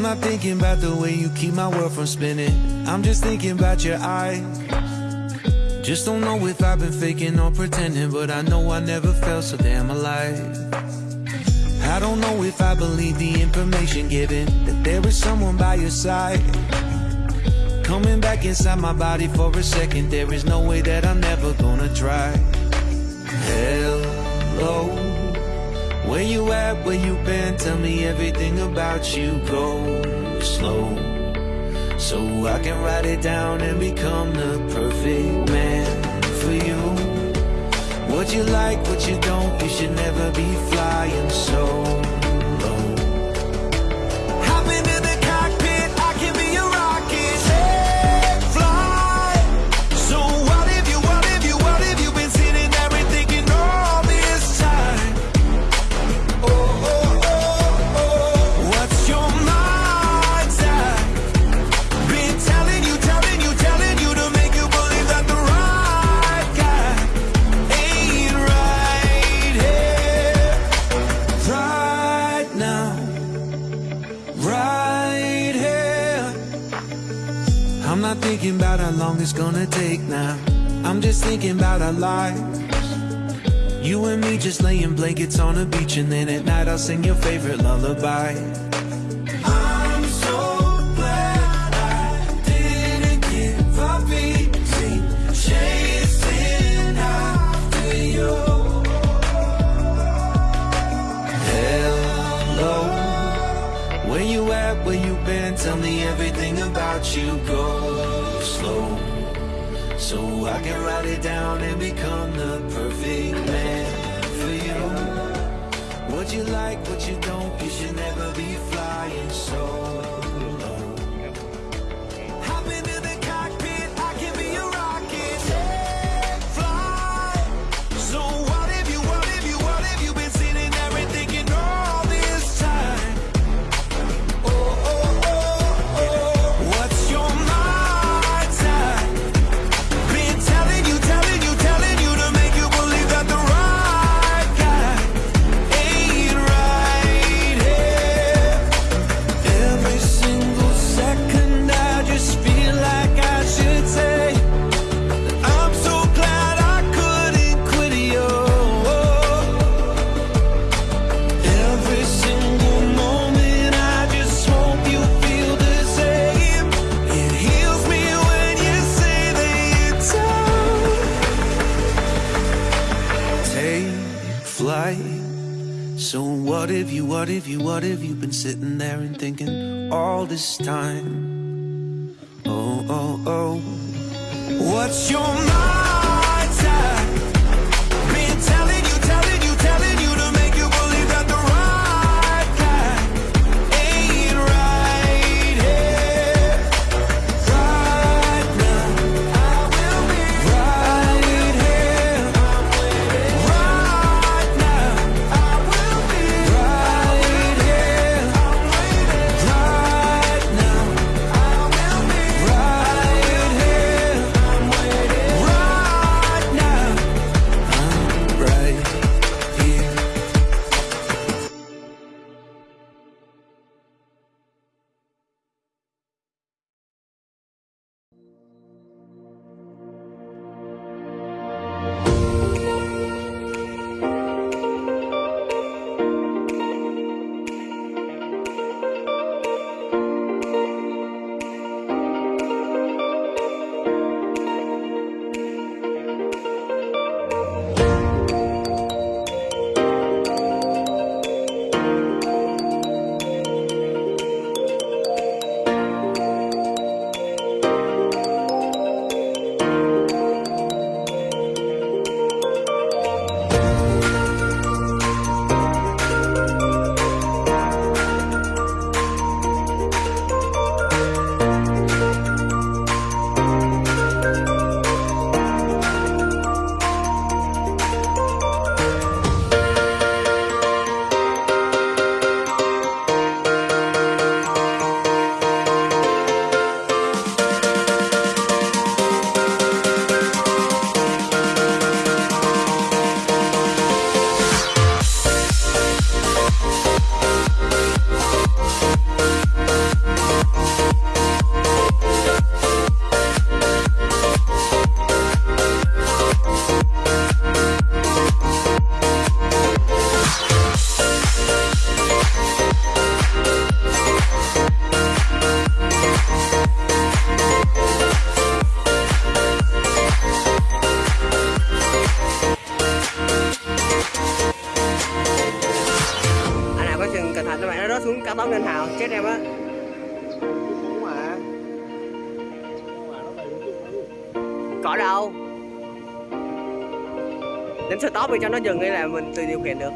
I'm not thinking about the way you keep my world from spinning. I'm just thinking about your eyes. Just don't know if I've been faking or pretending, but I know I never felt so damn alive. I don't know if I believe the information given that there is someone by your side. Coming back inside my body for a second, there is no way that I'm never gonna try. Hello, where you at? Where you been? Tell me everything about you. Go slow, so I can write it down and become the perfect man for you. What you like, what you don't, you should never be flying how long it's gonna take now. I'm just thinking about our lives. You and me just laying blankets on a beach, and then at night I'll sing your favorite lullaby. I can write it down and become the perfect man for you. What you like, what you don't, you should never be flying solo. Hop into the flight. So what if you, what if you, what if you've been sitting there and thinking all this time? Oh, oh, oh. What's your mind's cá bóng Ngân Hảo chết em á. Có đâu. Đến stop thì cho nó dừng hay là mình tự điều khiển được.